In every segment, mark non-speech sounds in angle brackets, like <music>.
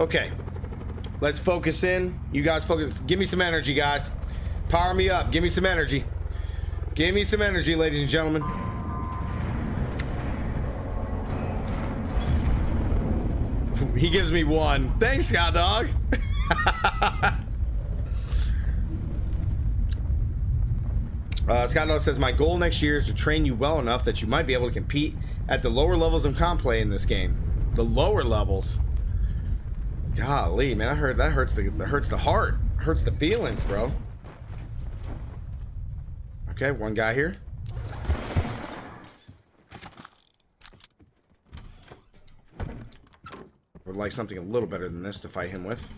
Okay. Let's focus in. You guys focus. Give me some energy, guys. Power me up. Give me some energy. Give me some energy, ladies and gentlemen. <laughs> He gives me one. Thanks, Scott Dog. <laughs> uh, Scott Dog says, My goal next year is to train you well enough that you might be able to compete at the lower levels of comp play in this game. The lower levels. Golly, man, I heard that hurts the that hurts the heart. Hurts the feelings, bro. Okay, one guy here. Would like something a little better than this to fight him with.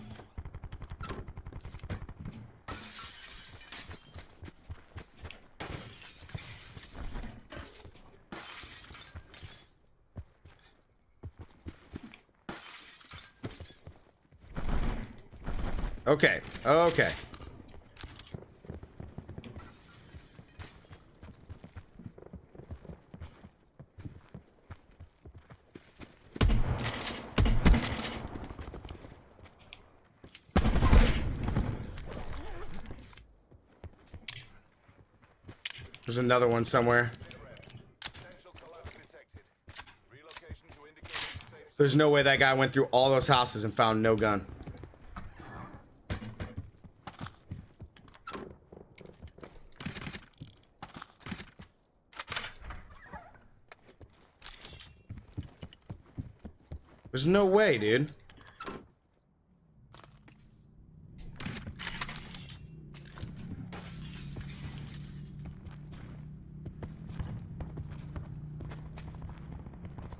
Okay. There's another one somewhere. There's no way that guy went through all those houses and found no gun. There's no way, dude.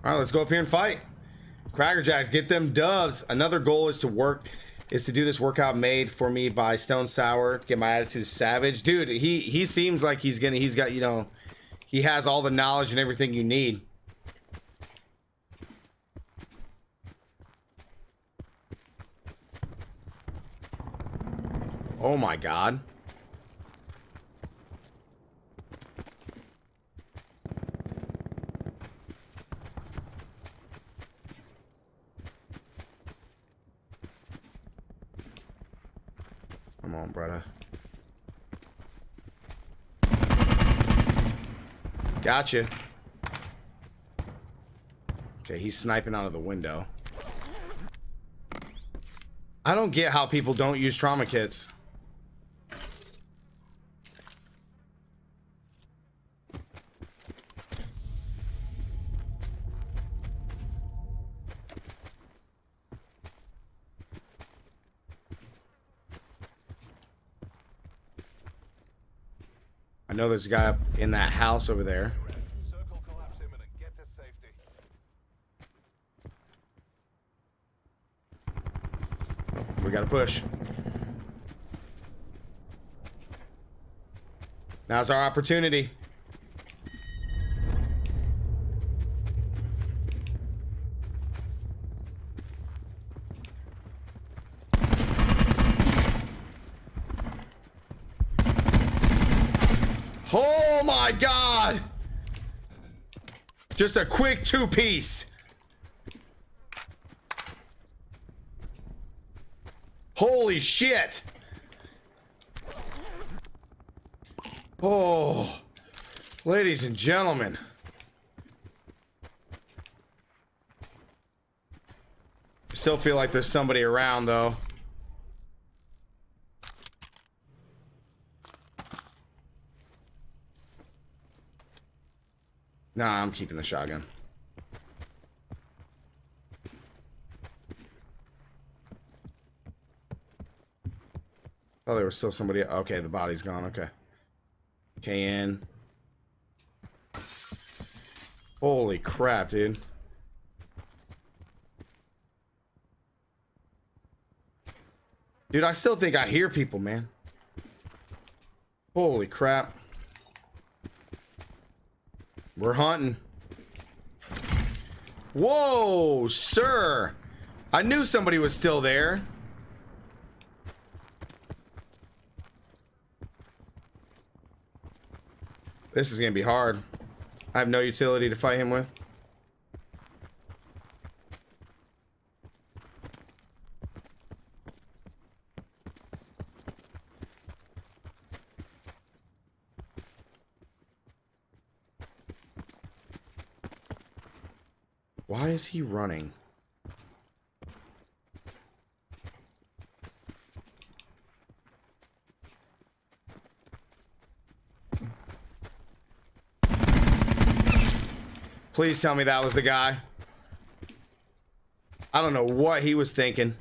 All right, let's go up here and fight. Cracker Jacks, get them doves. Another goal is to work, is to do this workout made for me by Stone Sour. Get my attitude savage, dude. He he seems like he's gonna. He's got you know, he has all the knowledge and everything you need. Oh my god. Come on, brother. Gotcha. Okay, he's sniping out of the window. I don't get how people don't use trauma kits. Know there's a guy up in that house over there. We gotta push. Now's our opportunity. Oh my god! Just a quick two piece. Holy shit! Oh, ladies and gentlemen. I still feel like there's somebody around though. Nah, I'm keeping the shotgun. Oh, there was still somebody. Okay, the body's gone. Okay. KN. Holy crap, dude. Dude, I still think I hear people, man. Holy crap. We're hunting. Whoa, sir. I knew somebody was still there. This is going to be hard. I have no utility to fight him with. Why is he running? Please tell me that was the guy. I don't know what he was thinking.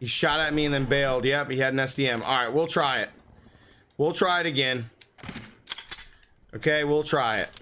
He shot at me and then bailed. Yep, he had an SDM. All right, we'll try it. We'll try it again. Okay, we'll try it.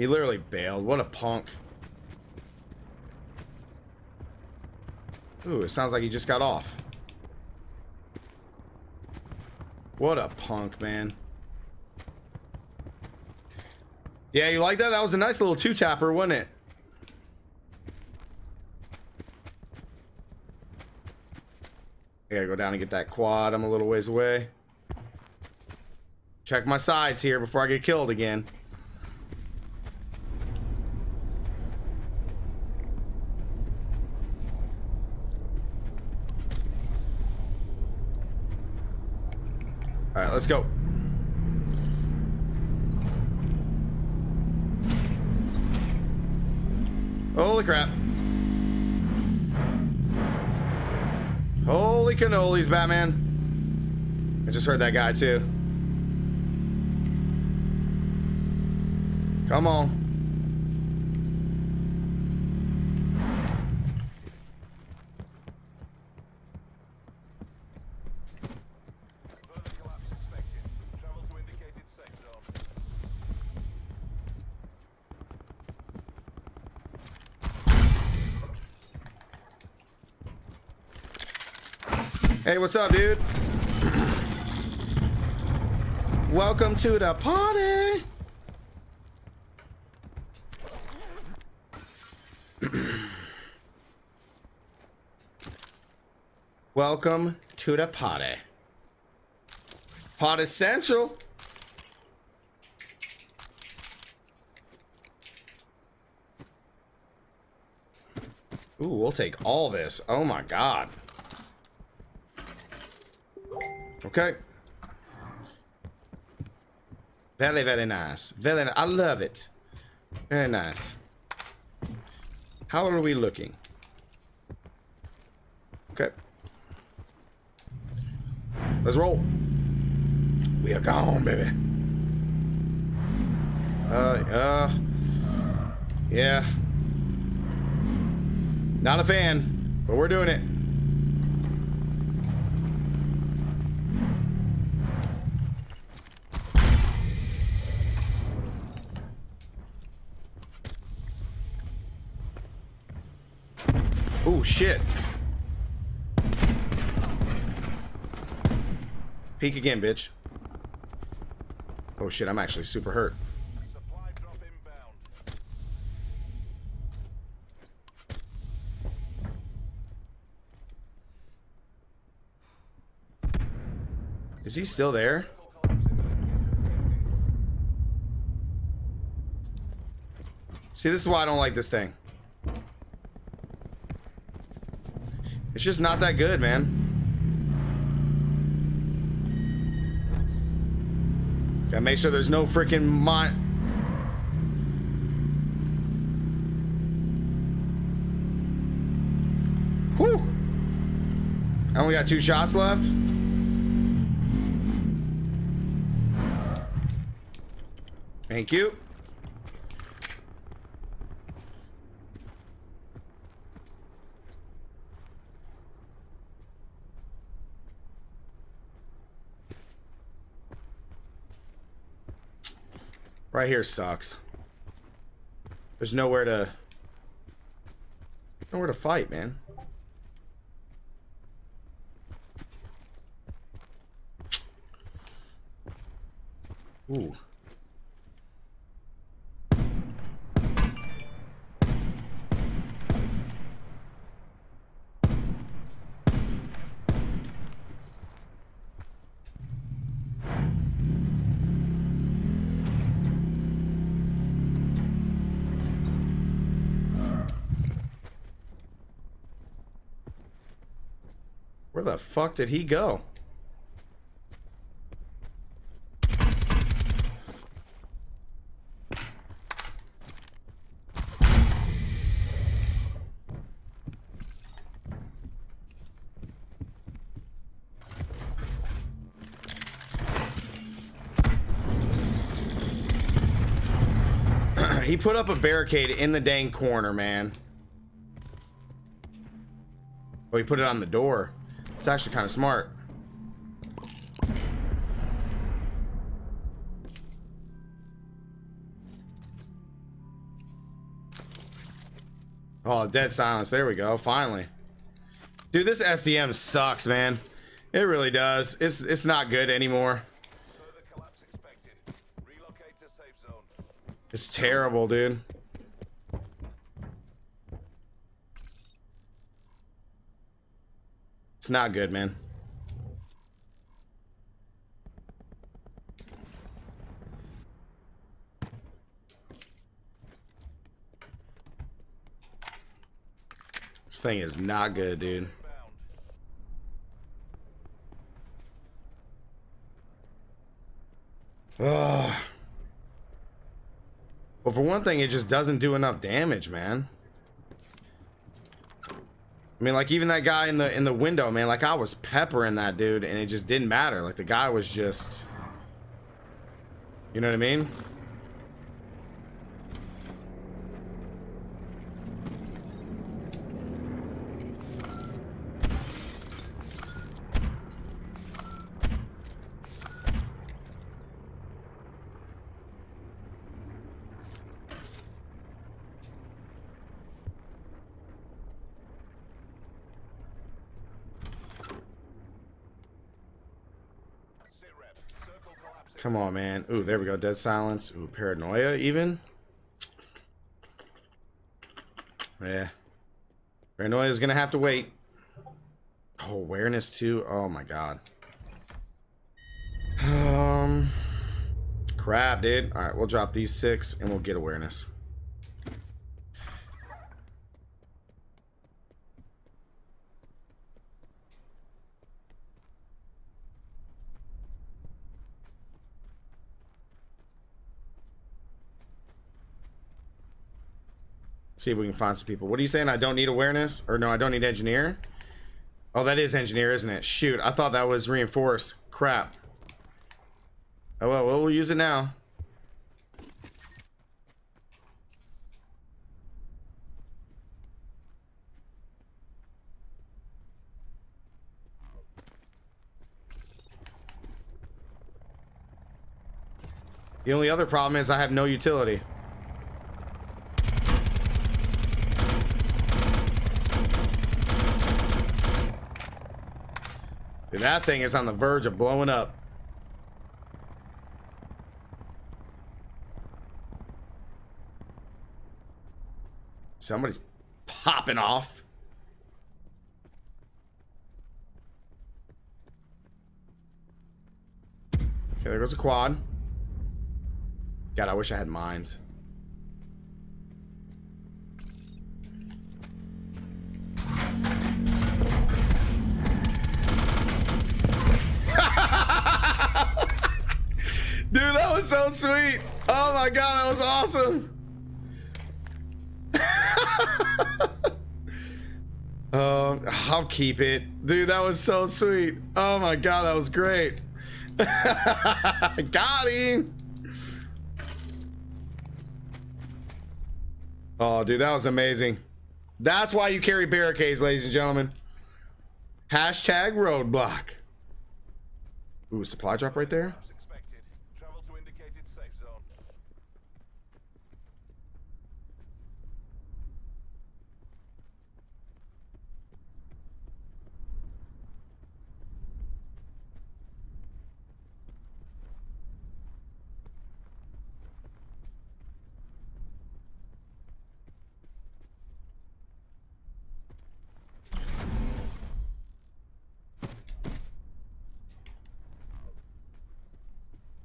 He literally bailed. What a punk. Ooh, it sounds like he just got off. What a punk, man. Yeah, you like that? That was a nice little two-tapper, wasn't it? I gotta go down and get that quad. I'm a little ways away. Check my sides here before I get killed again. All right, let's go. Holy crap. Holy cannolis, Batman. I just heard that guy too. Come on. Hey, what's up, dude? Welcome to the party. <clears throat> Welcome to the party. Party Central. Ooh, we'll take all this. Oh my god. Okay. Very, very nice. Very, I love it. Very nice. How are we looking? Okay. Let's roll. We are gone, baby. Uh, uh, yeah. Not a fan, but we're doing it. Oh shit. Peek again, bitch. Oh shit, I'm actually super hurt. Is he still there? See, this is why I don't like this thing. It's just not that good, man. Gotta make sure there's no freaking mon. Whew. I only got two shots left. Thank you. Right here sucks. There's nowhere to nowhere to fight, man. Ooh. The fuck did he go? <clears throat> he put up a barricade in the dang corner, man. Oh, he put it on the door. It's actually kind of smart. Oh, dead silence. There we go. Finally. Dude, this SDM sucks, man. It really does. It's it's not good anymore. It's terrible, dude. Not good, man. This thing is not good, dude. Ugh. Well, for one thing, it just doesn't do enough damage, man. I mean, like even that guy in the in the window, man. Like I was peppering that dude, and it just didn't matter. Like the guy was just, you know what I mean? Come on, man. Ooh, there we go. Dead silence. Ooh, paranoia even. Yeah. Paranoia is gonna have to wait. Oh, awareness too. Oh my god. Um, crap, dude. All right, we'll drop these six and we'll get awareness. See if we can find some people. What are you saying? I don't need awareness? Or no, I don't need engineer? Oh, that is engineer, isn't it? Shoot, I thought that was reinforced. Crap. Oh, well, we'll use it now. The only other problem is I have no utility. That thing is on the verge of blowing up. Somebody's popping off. Okay, there goes a quad. God, I wish I had mines. So sweet. Oh my god, that was awesome. <laughs> um, I'll keep it. Dude, that was so sweet. Oh my god, that was great. <laughs> Got him. Oh, dude, that was amazing. That's why you carry barricades, ladies and gentlemen. Hashtag roadblock. Ooh, supply drop right there.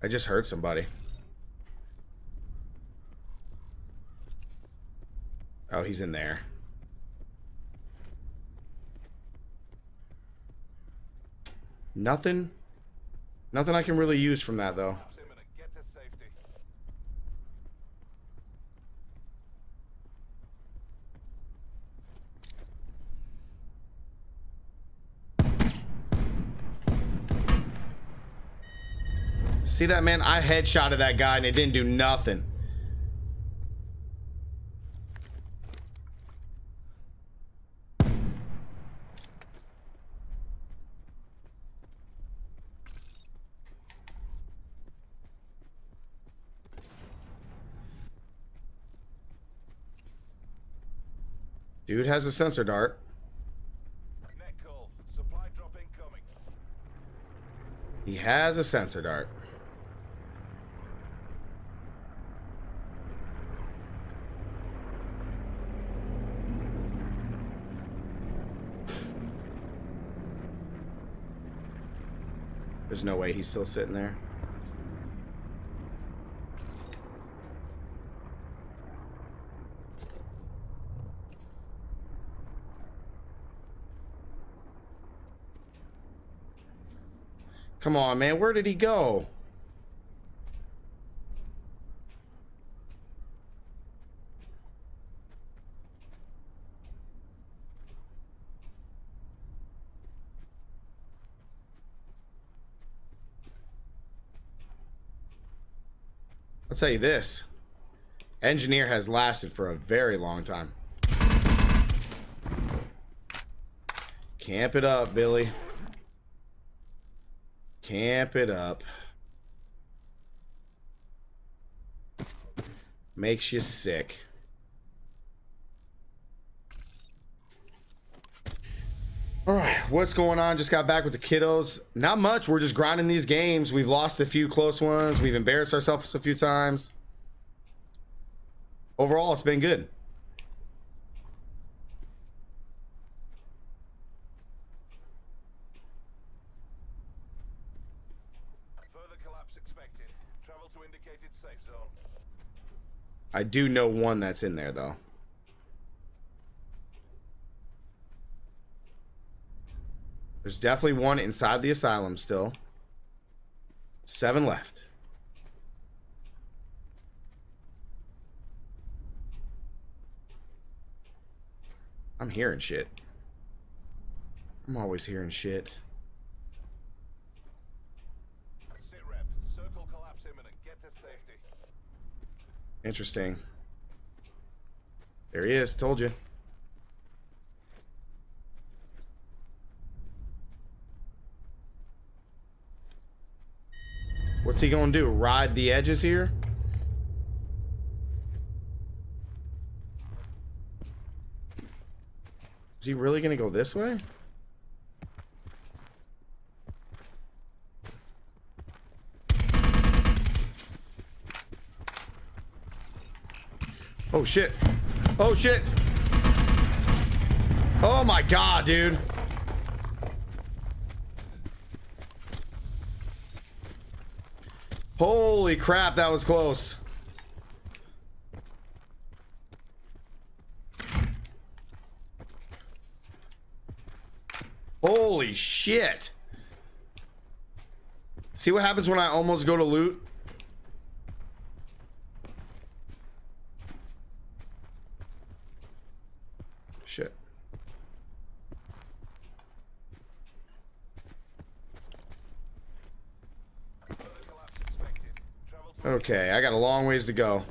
I just heard somebody. Oh, he's in there. Nothing. Nothing I can really use from that though. Collapse imminent. Get to safety. See that man? I headshotted that guy and it didn't do nothing. Dude has a sensor dart. Net call. Supply drop incoming. He has a sensor dart. There's no way he's still sitting there. Come on, man. Where did he go? I'll tell you this. Engineer has lasted for a very long time. Camp it up, Billy. Camp it up. Makes you sick. All right, what's going on? Just got back with the kiddos. Not much. We're just grinding these games. We've lost a few close ones. We've embarrassed ourselves a few times. Overall, it's been good. Further collapse expected. Travel to indicated safe zone. I do know one that's in there, though. There's definitely one inside the asylum still. Seven left. I'm hearing shit. I'm always hearing shit. Sit rep. Circle collapse imminent. Get to safety. Interesting. There he is. Told you. What's he gonna do? Ride the edges here? Is he really gonna go this way? Oh shit. Oh shit. Oh my god, dude. Holy crap, that was close. Holy shit. See what happens when I almost go to loot? Okay, I got a long ways to go.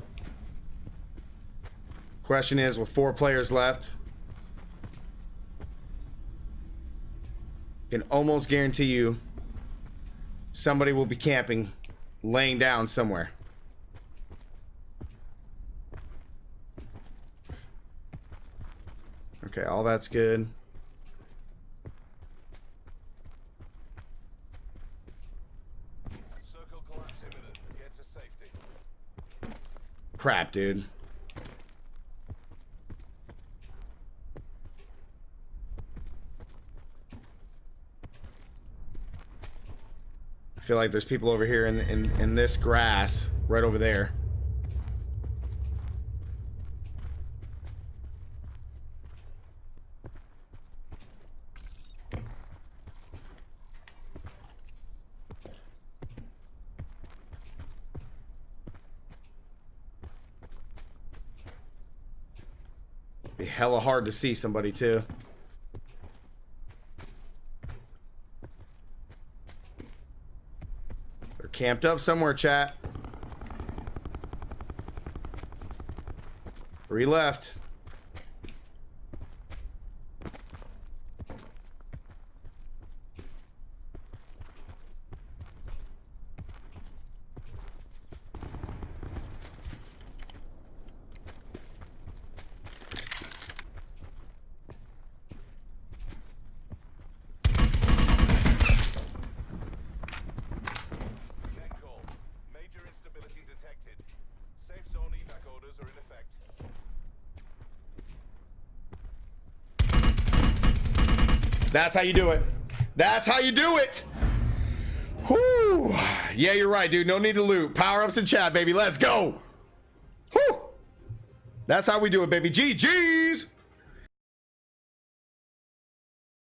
Question is, with four players left, can almost guarantee you somebody will be camping, laying down somewhere. Okay, all that's good. Crap, dude. I feel like there's people over here in, in, in this grass, right over there. Hella hard to see somebody too. They're camped up somewhere, chat. Three left. That's how you do it. That's how you do it. Whoo. Yeah, you're right, dude. No need to loot. Power ups in chat, baby. Let's go. Whoo. That's how we do it, baby. GG's.